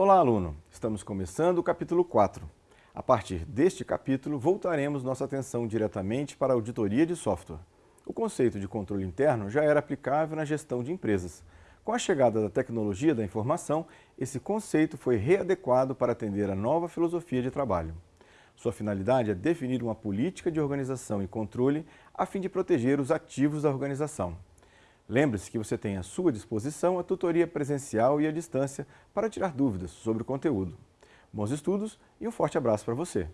Olá, aluno! Estamos começando o capítulo 4. A partir deste capítulo, voltaremos nossa atenção diretamente para a auditoria de software. O conceito de controle interno já era aplicável na gestão de empresas. Com a chegada da tecnologia da informação, esse conceito foi readequado para atender a nova filosofia de trabalho. Sua finalidade é definir uma política de organização e controle a fim de proteger os ativos da organização. Lembre-se que você tem à sua disposição a tutoria presencial e à distância para tirar dúvidas sobre o conteúdo. Bons estudos e um forte abraço para você!